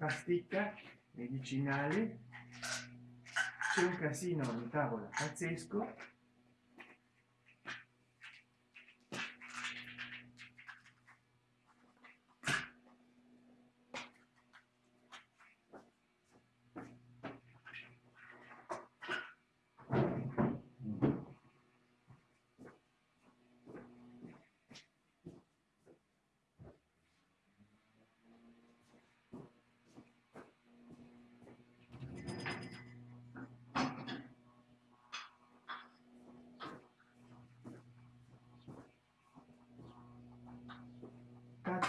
pasticca medicinale c'è un casino in tavola pazzesco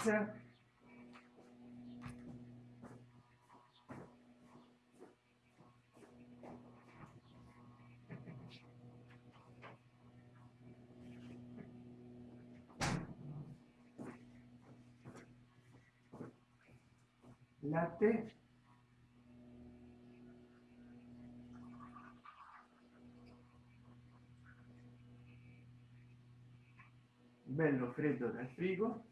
pazza latte bello freddo dal frigo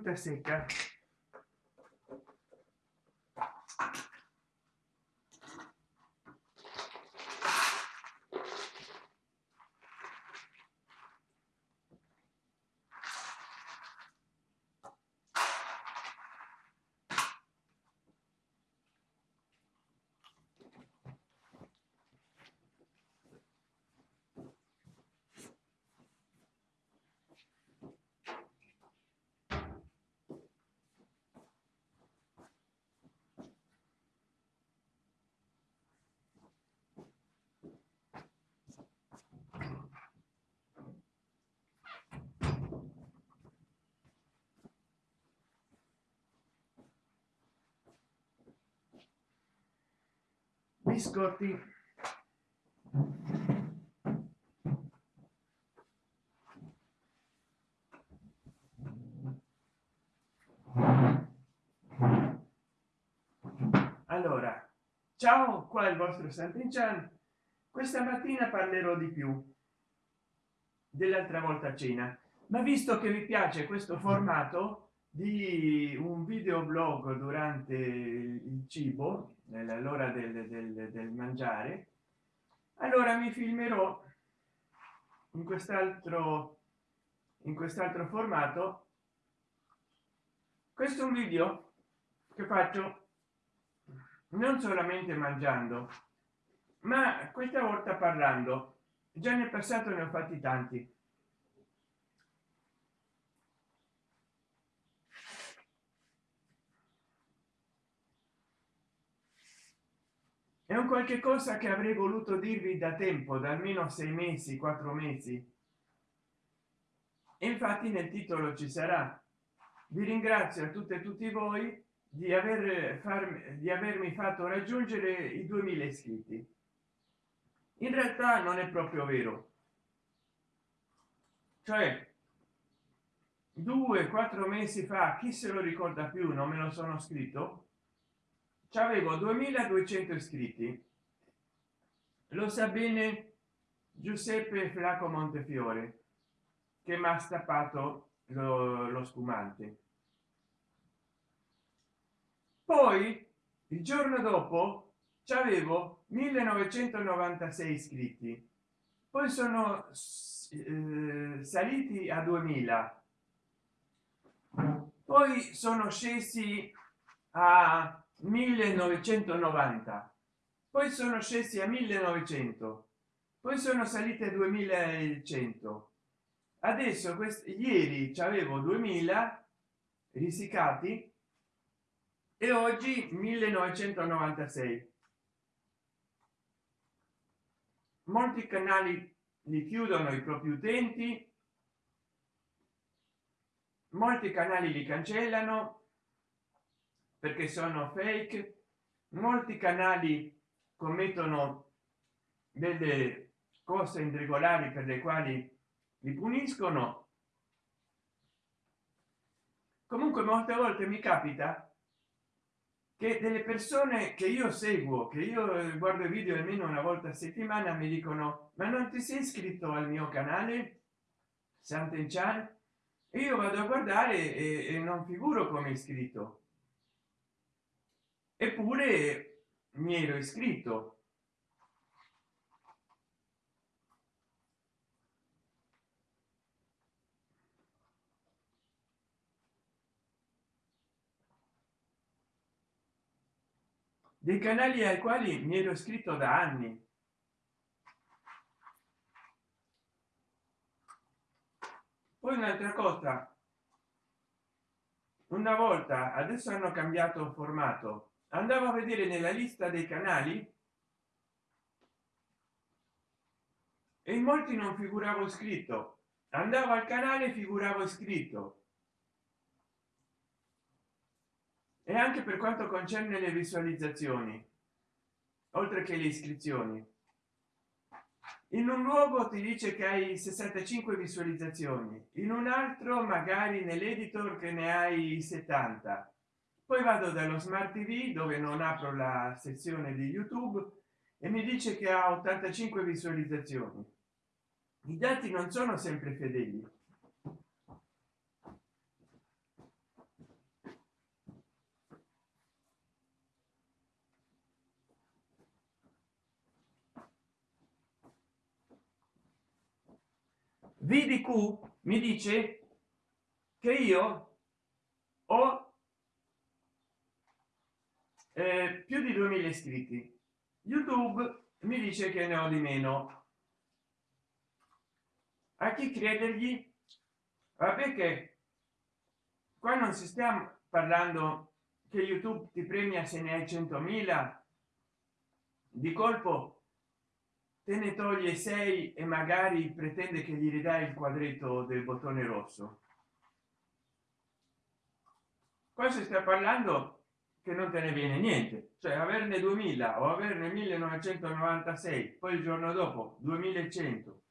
fruta seca. Biscotti. Allora ciao qua il vostro Sant'Inchan questa mattina parlerò di più dell'altra volta a cena. Ma visto che vi piace questo formato di un video blog durante il cibo nell'ora del, del, del mangiare allora mi filmerò in quest'altro in quest'altro formato questo è un video che faccio non solamente mangiando ma questa volta parlando. Già nel passato ne ho fatti tanti è un qualche cosa che avrei voluto dirvi da tempo da almeno sei mesi quattro mesi. E infatti nel titolo ci sarà. Vi ringrazio a tutte e tutti voi di aver farmi di avermi fatto raggiungere i 2000 iscritti. In realtà non è proprio vero. Cioè due quattro mesi fa chi se lo ricorda più? Non me lo sono scritto avevo 2200 iscritti. Lo sa bene giuseppe flaco montefiore che mi ha stappato lo, lo spumante. Poi il giorno dopo ci avevo 1996 iscritti. Poi sono eh, saliti a 2000 poi sono scesi a 1990 poi sono scesi a 1900 poi sono salite a 2100 adesso questi ieri avevo 2000 risicati e oggi 1996 molti canali li chiudono i propri utenti molti canali li cancellano perché sono fake. Molti canali commettono delle cose irregolari per le quali li puniscono. Comunque molte volte mi capita che delle persone che io seguo che io eh, guardo i video almeno una volta a settimana mi dicono ma non ti sei iscritto al mio canale santen chan io vado a guardare e, e non figuro come iscritto eppure mi ero iscritto. Dei canali ai quali mi ero iscritto da anni. Poi un'altra cosa. Una volta adesso hanno cambiato formato andavo a vedere nella lista dei canali. E in molti non figuravo iscritto andavo al canale figuravo iscritto e anche per quanto concerne le visualizzazioni oltre che le iscrizioni. In un luogo ti dice che hai 65 visualizzazioni in un altro magari nell'editor che ne hai 70 poi vado dallo smart tv dove non apro la sezione di youtube e mi dice che ha 85 visualizzazioni. I dati non sono sempre fedeli. Vdq mi dice che io ho eh, più di 2000 iscritti. Youtube mi dice che ne ho di meno. A chi credergli? Vabbè che qua non si stiamo parlando che youtube ti premia se ne hai 100.000 di colpo te ne toglie 6 e magari pretende che gli ridai il quadretto del bottone rosso. Qua si sta parlando che non te ne viene niente. Cioè averne 2000 o averne 1996 poi il giorno dopo 2100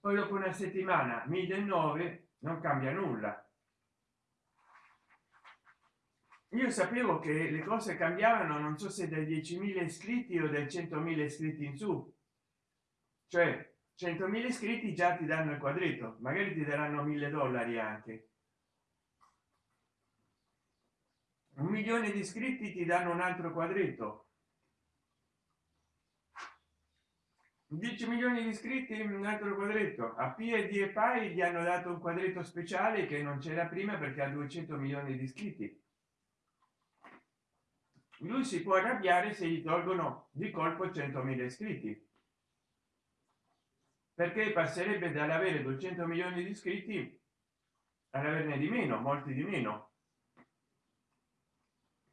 poi dopo una settimana 1009 non cambia nulla. Io sapevo che le cose cambiavano non so se dai 10.000 iscritti o dai 100.000 iscritti in su. Cioè 100.000 iscritti già ti danno il quadretto magari ti daranno mille dollari anche un milione di iscritti ti danno un altro quadretto. 10 milioni di iscritti un altro quadretto. A pd e pai gli hanno dato un quadretto speciale che non c'era prima perché ha 200 milioni di iscritti. Lui si può arrabbiare se gli tolgono di colpo 100.000 iscritti. Perché passerebbe dall'avere 200 milioni di iscritti ad averne di meno molti di meno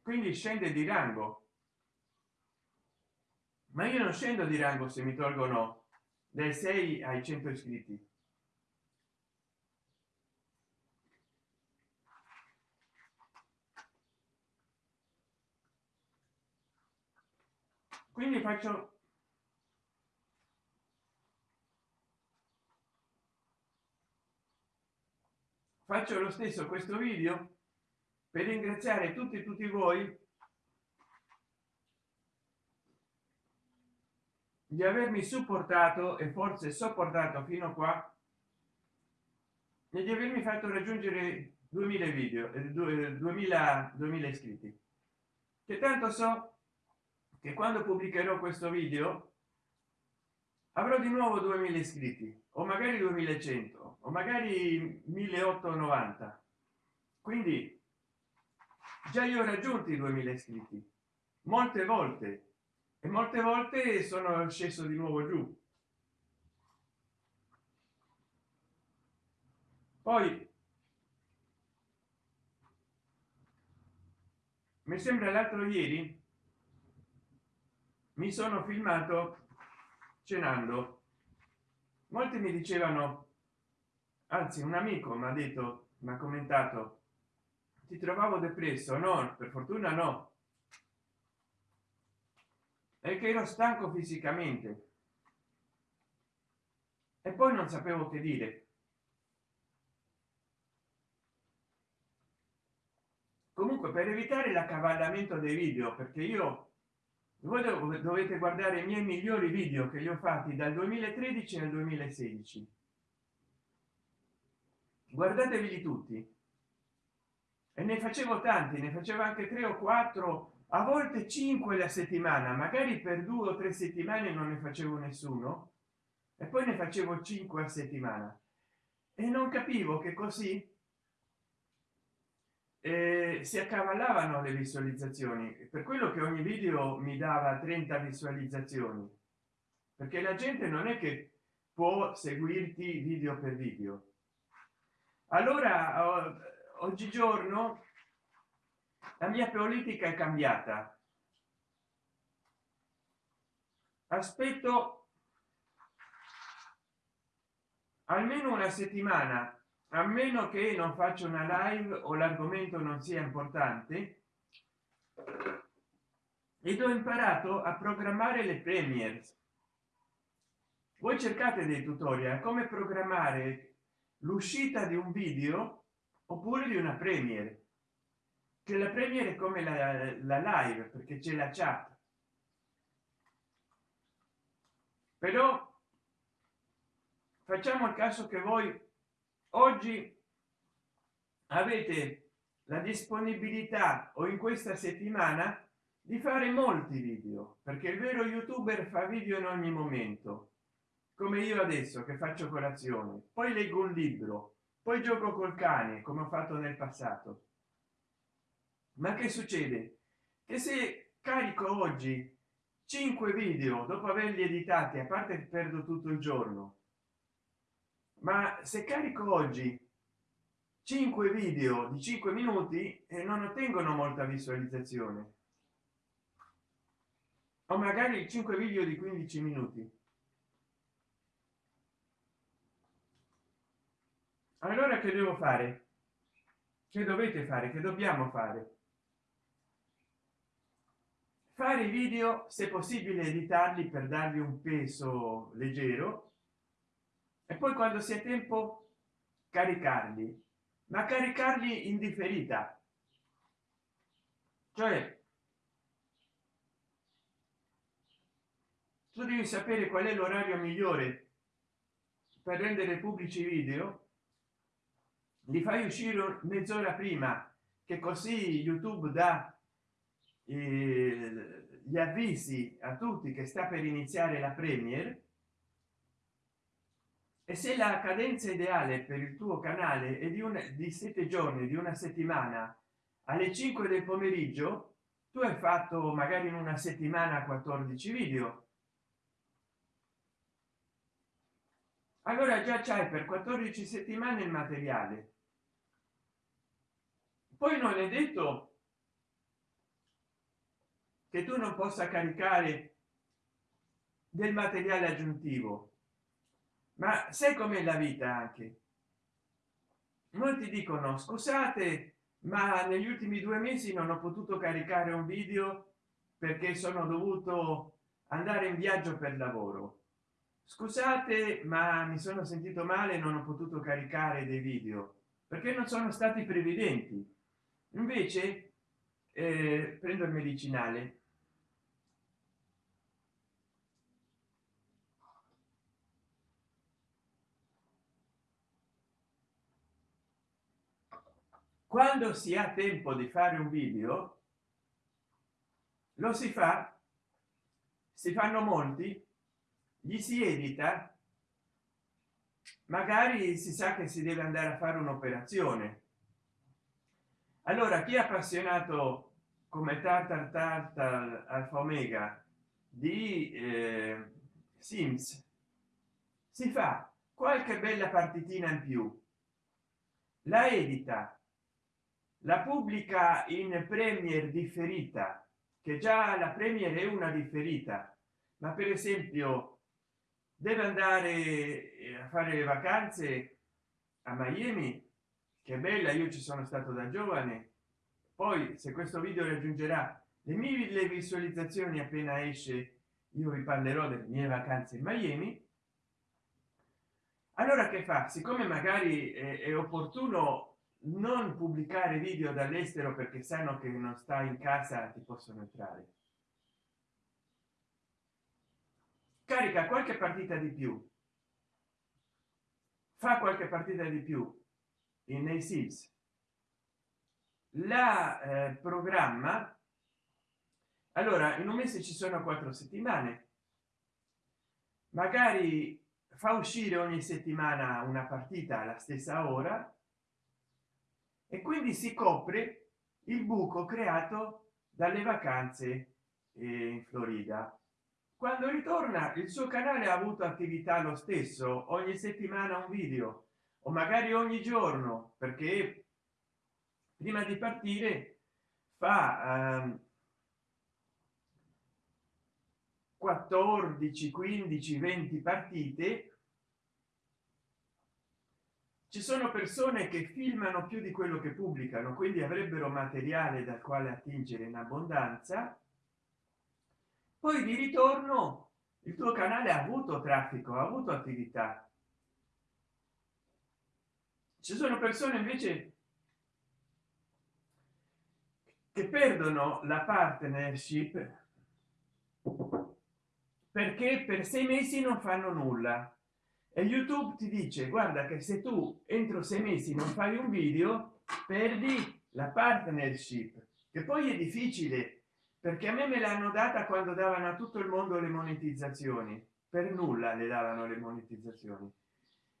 quindi scende di rango. Ma io non scendo di rango se mi tolgono dai 6 ai 100 iscritti. Quindi faccio faccio lo stesso questo video per ringraziare tutti tutti voi di avermi supportato e forse sopportato fino a qua e di avermi fatto raggiungere 2000 video 2000 2000 iscritti. Che tanto so che quando pubblicherò questo video avrò di nuovo 2000 iscritti o magari 2100 o magari 1890 quindi già io ho raggiunto i 2000 iscritti. Molte volte. E molte volte sono sceso di nuovo giù. Poi mi sembra l'altro ieri mi sono filmato cenando. Molti mi dicevano anzi un amico mi ha detto mi ha commentato ti trovavo depresso? No per fortuna no. È che ero stanco fisicamente. E poi non sapevo che dire. Comunque per evitare l'accavallamento dei video perché io voi dovete guardare i miei migliori video che li ho fatti dal 2013 al 2016 guardatevi tutti e ne facevo tanti ne facevo anche tre o quattro a volte cinque la settimana magari per due o tre settimane non ne facevo nessuno e poi ne facevo cinque a settimana. E non capivo che così eh, si accavallavano le visualizzazioni. Per quello che ogni video mi dava 30 visualizzazioni. Perché la gente non è che può seguirti video per video. Allora oggigiorno la mia politica è cambiata. Aspetto almeno una settimana a meno che non faccio una live o l'argomento non sia importante ed ho imparato a programmare le premiere voi cercate dei tutorial come programmare l'uscita di un video oppure di una premiere che la premiere come la, la live perché c'è la chat. Però facciamo il caso che voi oggi avete la disponibilità o in questa settimana di fare molti video perché il vero youtuber fa video in ogni momento. Come io adesso che faccio colazione. Poi leggo un libro poi gioco col cane come ho fatto nel passato. Ma che succede? Che se carico oggi 5 video dopo averli editati a parte perdo tutto il giorno ma se carico oggi 5 video di 5 minuti e non ottengono molta visualizzazione. O magari 5 video di 15 minuti allora che devo fare? Che dovete fare? Che dobbiamo fare? Fare i video se possibile editarli per dargli un peso leggero e poi quando sia tempo caricarli ma caricarli in differita. Cioè tu devi sapere qual è l'orario migliore per rendere pubblici video li fai uscire mezz'ora prima che così youtube dà eh, gli avvisi a tutti che sta per iniziare la premiere e se la cadenza ideale per il tuo canale è di una di sette giorni di una settimana alle 5 del pomeriggio tu hai fatto magari in una settimana 14 video. Allora già c'hai per 14 settimane il materiale poi non è detto che tu non possa caricare del materiale aggiuntivo ma sai com'è la vita anche? Molti dicono scusate ma negli ultimi due mesi non ho potuto caricare un video perché sono dovuto andare in viaggio per lavoro. Scusate ma mi sono sentito male non ho potuto caricare dei video perché non sono stati previdenti invece eh, prendo il medicinale. Quando si ha tempo di fare un video lo si fa si fanno molti gli si edita magari si sa che si deve andare a fare un'operazione allora chi è appassionato come tartar tartar alfa omega di eh, sims? Si fa qualche bella partitina in più. La edita la pubblica in premier differita che già la premier è una differita ma per esempio deve andare eh, a fare le vacanze a miami che bella io ci sono stato da giovane. Poi se questo video raggiungerà le mille visualizzazioni appena esce io vi parlerò delle mie vacanze in miami. Allora che fa? Siccome magari è, è opportuno non pubblicare video dall'estero perché sanno che non sta in casa ti possono entrare. Carica qualche partita di più. Fa qualche partita di più nei sims la eh, programma allora in un mese ci sono quattro settimane. Magari fa uscire ogni settimana una partita alla stessa ora e quindi si copre il buco creato dalle vacanze eh, in florida. Quando ritorna il suo canale ha avuto attività lo stesso ogni settimana un video o magari ogni giorno perché prima di partire fa eh, 14 15 20 partite. Ci sono persone che filmano più di quello che pubblicano quindi avrebbero materiale dal quale attingere in abbondanza. Poi di ritorno il tuo canale ha avuto traffico ha avuto attività ci sono persone invece che perdono la partnership perché per sei mesi non fanno nulla. E youtube ti dice guarda che se tu entro sei mesi non fai un video perdi la partnership. Che poi è difficile perché a me me l'hanno data quando davano a tutto il mondo le monetizzazioni. Per nulla le davano le monetizzazioni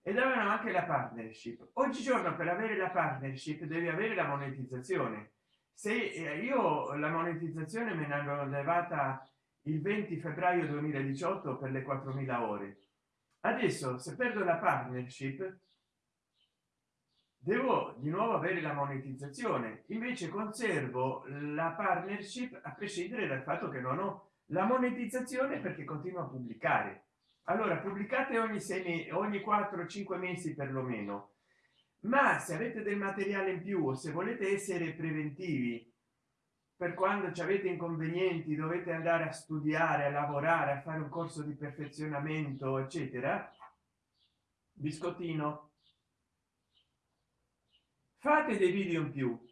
e davano anche la partnership. Oggigiorno per avere la partnership devi avere la monetizzazione. Se eh, io la monetizzazione me ne hanno levata il 20 febbraio 2018 per le 4000 ore. Adesso se perdo la partnership devo di nuovo avere la monetizzazione. Invece conservo la partnership a prescindere dal fatto che non ho la monetizzazione perché continuo a pubblicare allora pubblicate ogni sei ogni 4 5 mesi perlomeno. Ma se avete del materiale in più o se volete essere preventivi per quando ci avete inconvenienti dovete andare a studiare a lavorare a fare un corso di perfezionamento eccetera biscottino. Fate dei video in più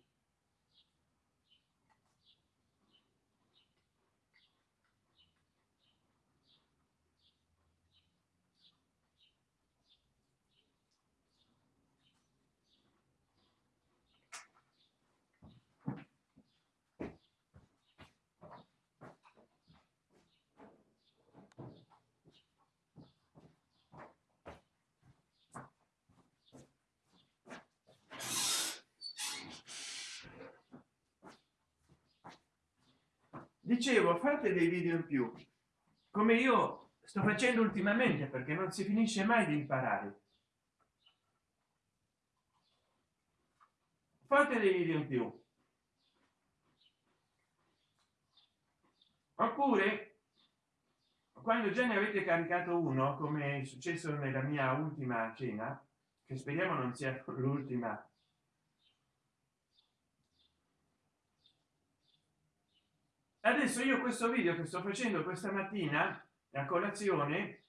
dicevo fate dei video in più come io sto facendo ultimamente perché non si finisce mai di imparare. Fate dei video in più. Oppure quando già ne avete caricato uno come è successo nella mia ultima cena che speriamo non sia l'ultima adesso io questo video che sto facendo questa mattina a colazione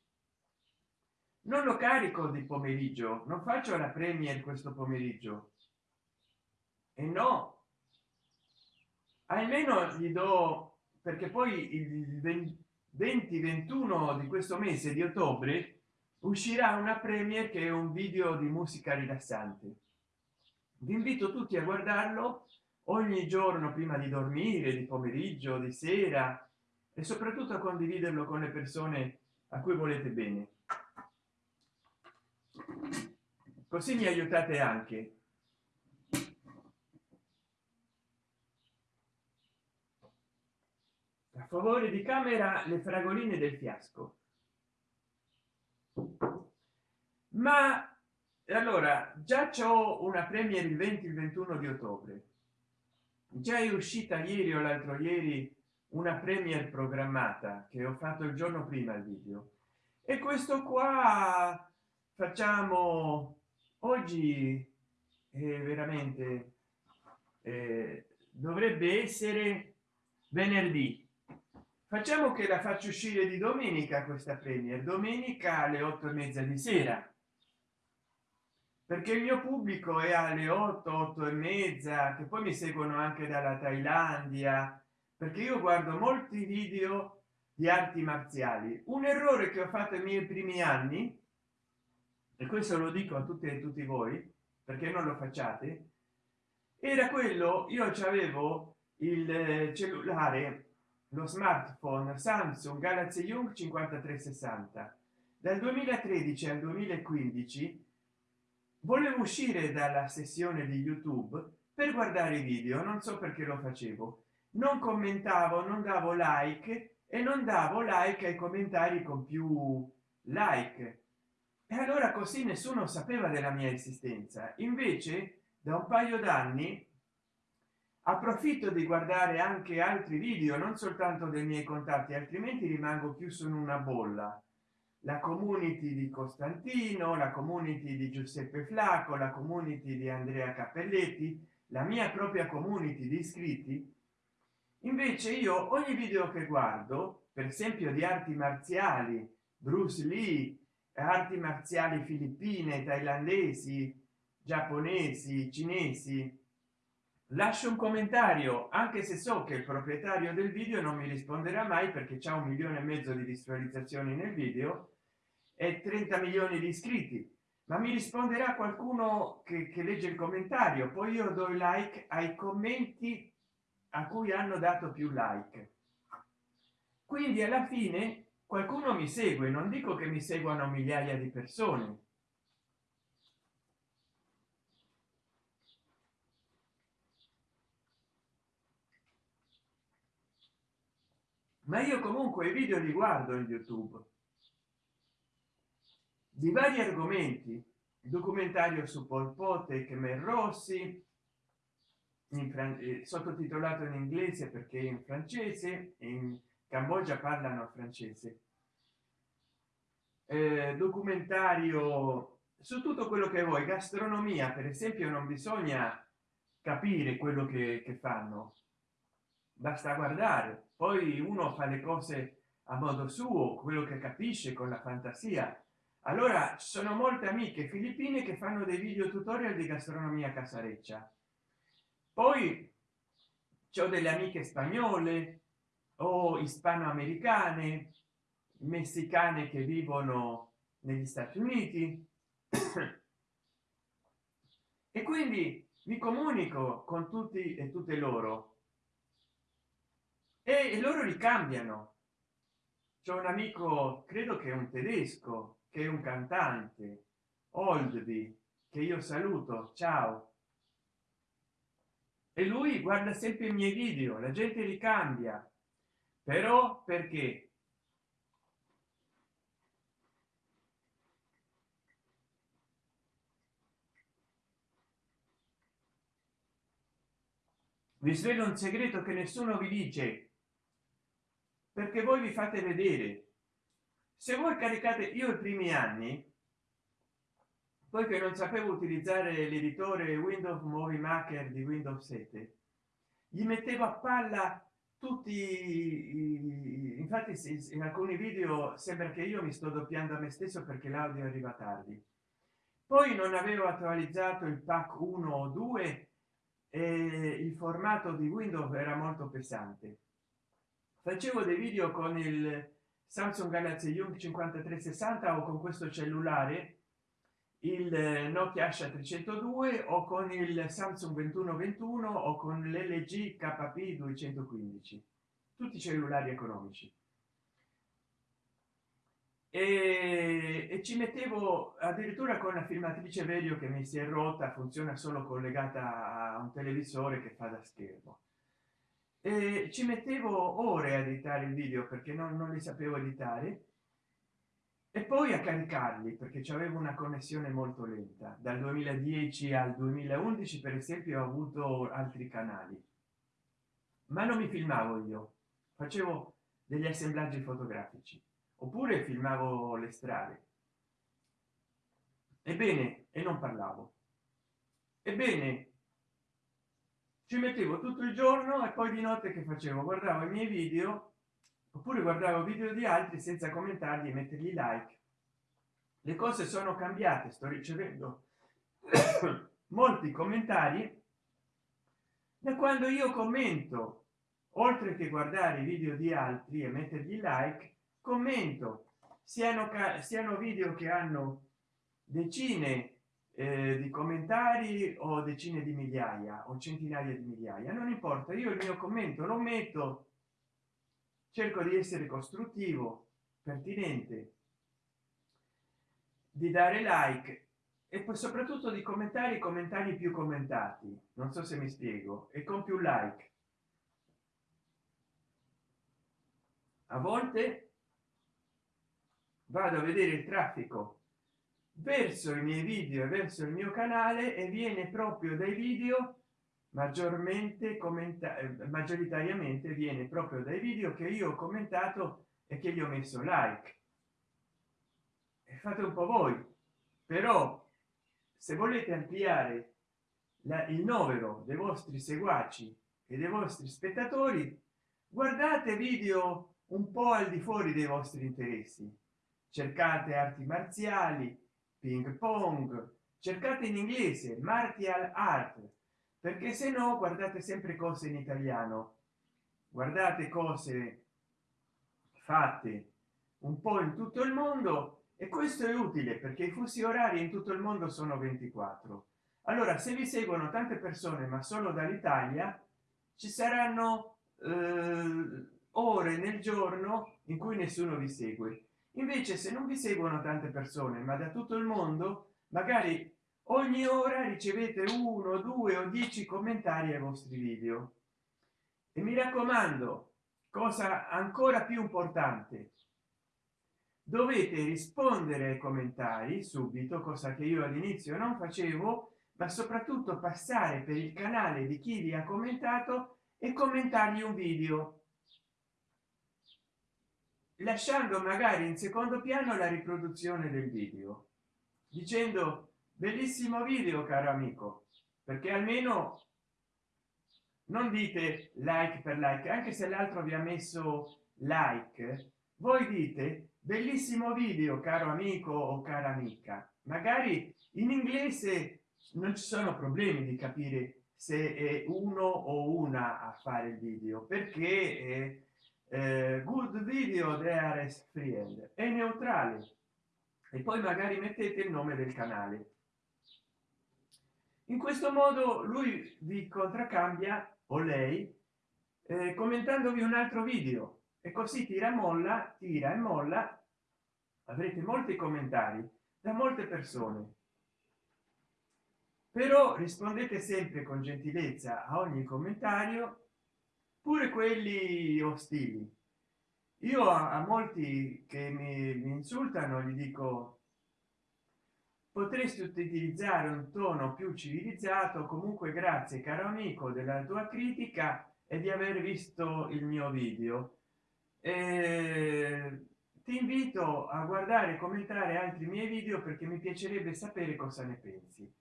non lo carico di pomeriggio non faccio la premier questo pomeriggio. E no. Almeno gli do perché poi il 20 21 di questo mese di ottobre uscirà una premier che è un video di musica rilassante. Vi invito tutti a guardarlo ogni giorno prima di dormire di pomeriggio di sera e soprattutto condividerlo con le persone a cui volete bene. Così mi aiutate anche. A favore di camera le fragoline del fiasco. Ma allora già c'ho una premiere il 20 il 21 di ottobre già è uscita ieri o l'altro ieri una premier programmata che ho fatto il giorno prima il video. E questo qua facciamo oggi è veramente eh, dovrebbe essere venerdì. Facciamo che la faccio uscire di domenica questa premier domenica alle otto e mezza di sera perché il mio pubblico è alle 8 8 e mezza che poi mi seguono anche dalla thailandia. Perché io guardo molti video di arti marziali. Un errore che ho fatto i miei primi anni e questo lo dico a tutti e tutti voi perché non lo facciate era quello io avevo il cellulare lo smartphone samsung galaxy young 5360 dal 2013 al 2015 volevo uscire dalla sessione di youtube per guardare i video non so perché lo facevo. Non commentavo non davo like e non davo like ai commentari con più like. E allora così nessuno sapeva della mia esistenza. Invece da un paio d'anni approfitto di guardare anche altri video non soltanto dei miei contatti altrimenti rimango chiuso in una bolla la community di costantino la community di giuseppe flacco la community di andrea cappelletti la mia propria community di iscritti. Invece io ogni video che guardo per esempio di arti marziali bruce lee arti marziali filippine thailandesi giapponesi cinesi lascio un commentario anche se so che il proprietario del video non mi risponderà mai perché c'è un milione e mezzo di visualizzazioni nel video e 30 milioni di iscritti. Ma mi risponderà qualcuno che, che legge il commentario. Poi io do like ai commenti a cui hanno dato più like. Quindi alla fine qualcuno mi segue non dico che mi seguano migliaia di persone. Ma io comunque i video li guardo in youtube di vari argomenti. Documentario su Pol Pot e Khmer Rossi in eh, sottotitolato in inglese perché in francese in cambogia parlano francese. Eh, documentario su tutto quello che vuoi. Gastronomia per esempio non bisogna capire quello che, che fanno. Basta guardare. Poi uno fa le cose a modo suo quello che capisce con la fantasia allora ci sono molte amiche filippine che fanno dei video tutorial di gastronomia casareccia. Poi ho delle amiche spagnole o ispanoamericane messicane che vivono negli stati uniti. E quindi mi comunico con tutti e tutte loro. E loro li cambiano. C'è un amico credo che è un tedesco che è un cantante oldby che io saluto ciao. E lui guarda sempre i miei video la gente li cambia. Però perché? Vi svelo un segreto che nessuno vi dice perché voi vi fate vedere se voi caricate io i primi anni poi che non sapevo utilizzare l'editore windows movie maker di windows 7 gli mettevo a palla tutti infatti in alcuni video sembra che io mi sto doppiando a me stesso perché l'audio arriva tardi. Poi non avevo attualizzato il pack 1 o 2 e il formato di windows era molto pesante. Facevo dei video con il samsung galaxy young 5360 o con questo cellulare il nokia asha 302 o con il samsung 2121 o con l'lg kp 215 tutti cellulari economici. E, e, ci mettevo addirittura con la filmatrice video che mi si è rotta funziona solo collegata a un televisore che fa da schermo e ci mettevo ore a editare il video perché non, non li sapevo editare. E poi a caricarli perché c'avevo una connessione molto lenta. Dal 2010 al 2011 per esempio ho avuto altri canali. Ma non mi filmavo io. Facevo degli assemblaggi fotografici. Oppure filmavo le strade. Ebbene e non parlavo. Ebbene ci mettevo tutto il giorno e poi di notte che facevo? Guardavo i miei video oppure guardavo video di altri senza commentarli e mettergli like. Le cose sono cambiate sto ricevendo molti commentari. Da quando io commento oltre che guardare i video di altri e mettergli like commento. Siano siano video che hanno decine eh, di commentari o decine di migliaia o centinaia di migliaia. Non importa io il mio commento lo metto cerco di essere costruttivo pertinente di dare like e poi soprattutto di commentare i commentari più commentati. Non so se mi spiego. E con più like. A volte vado a vedere il traffico verso i miei video e verso il mio canale e viene proprio dai video maggiormente commenta eh, maggioritariamente viene proprio dai video che io ho commentato e che gli ho messo like. E fate un po voi. Però se volete ampliare la, il novero dei vostri seguaci e dei vostri spettatori guardate video un po al di fuori dei vostri interessi. Cercate arti marziali ping pong. Cercate in inglese martial art perché se no guardate sempre cose in italiano. Guardate cose fatte un po in tutto il mondo e questo è utile perché i fusi orari in tutto il mondo sono 24 allora se vi seguono tante persone ma solo dall'italia ci saranno eh, ore nel giorno in cui nessuno vi segue invece se non vi seguono tante persone ma da tutto il mondo magari ogni ora ricevete uno due o dieci commentari ai vostri video. E mi raccomando cosa ancora più importante dovete rispondere ai commentari subito cosa che io all'inizio non facevo ma soprattutto passare per il canale di chi vi ha commentato e commentargli un video lasciando magari in secondo piano la riproduzione del video dicendo bellissimo video caro amico perché almeno non dite like per like anche se l'altro vi ha messo like voi dite bellissimo video caro amico o cara amica magari in inglese non ci sono problemi di capire se è uno o una a fare il video perché eh, good video there friend. È neutrale. E poi magari mettete il nome del canale. In questo modo lui vi contraccambia o lei eh, commentandovi un altro video. E così tira molla tira e molla. Avrete molti commentari da molte persone. Però rispondete sempre con gentilezza a ogni commentario pure quelli ostili. Io a, molti che mi, mi insultano gli dico potresti utilizzare un tono più civilizzato comunque grazie caro amico della tua critica e di aver visto il mio video. E ti invito a guardare e commentare altri miei video perché mi piacerebbe sapere cosa ne pensi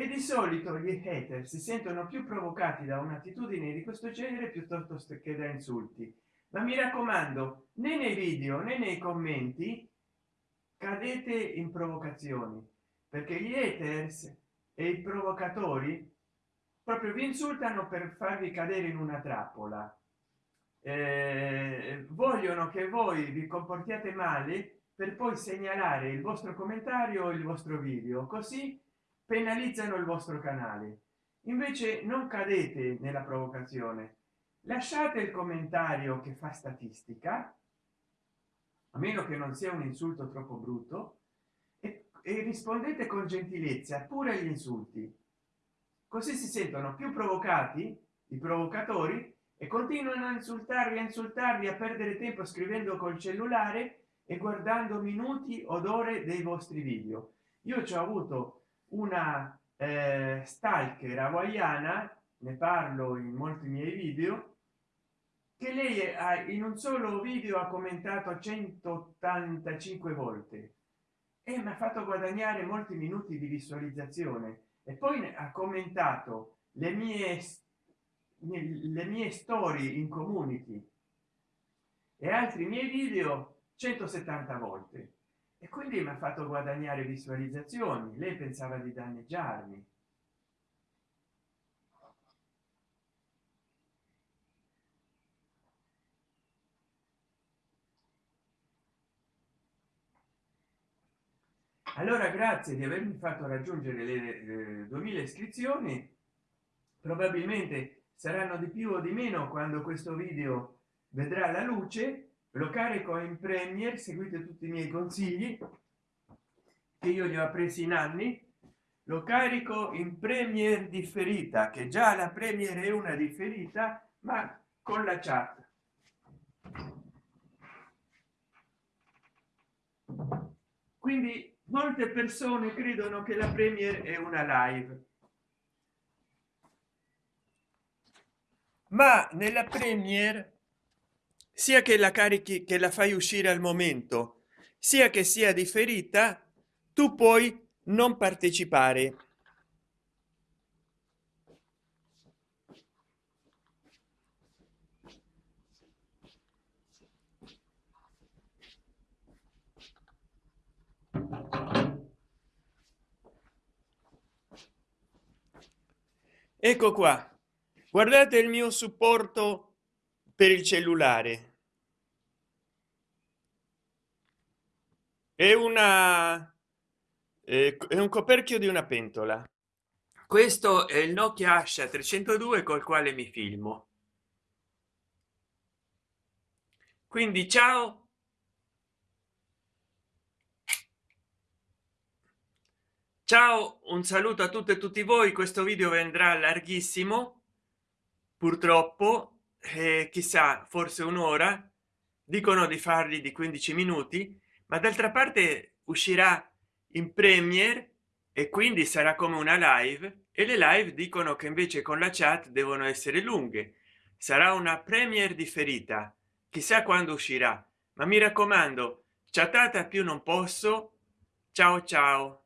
e di solito gli hater si sentono più provocati da un'attitudine di questo genere piuttosto che da insulti. Ma mi raccomando né nei video né nei commenti cadete in provocazioni perché gli haters e i provocatori proprio vi insultano per farvi cadere in una trappola. Eh, vogliono che voi vi comportiate male per poi segnalare il vostro commentario il vostro video così penalizzano il vostro canale. Invece non cadete nella provocazione. Lasciate il commentario che fa statistica a meno che non sia un insulto troppo brutto e, e rispondete con gentilezza pure agli insulti. Così si sentono più provocati i provocatori e continuano a insultarvi a insultarvi a perdere tempo scrivendo col cellulare e guardando minuti od ore dei vostri video. Io ci ho avuto una eh, stalker hawaiana ne parlo in molti miei video che lei ha in un solo video ha commentato 185 volte. E mi ha fatto guadagnare molti minuti di visualizzazione. E poi ha commentato le mie le mie storie in community. E altri miei video 170 volte e quindi mi ha fatto guadagnare visualizzazioni lei pensava di danneggiarmi. Allora grazie di avermi fatto raggiungere le eh, 2000 iscrizioni. Probabilmente saranno di più o di meno quando questo video vedrà la luce lo carico in premier seguite tutti i miei consigli che io li ho presi in anni. Lo carico in premier differita che già la premier è una differita ma con la chat. Quindi molte persone credono che la premier è una live. Ma nella premier sia che la carichi che la fai uscire al momento sia che sia differita tu puoi non partecipare. Ecco qua. Guardate il mio supporto per il cellulare. È una è un coperchio di una pentola. Questo è il nokia asha 302 col quale mi filmo. Quindi ciao. Ciao un saluto a tutte e tutti voi. Questo video vendrà larghissimo purtroppo eh, chissà forse un'ora dicono di farli di 15 minuti ma d'altra parte uscirà in premier e quindi sarà come una live e le live dicono che invece con la chat devono essere lunghe. Sarà una premier differita chissà quando uscirà ma mi raccomando chattata più non posso. Ciao ciao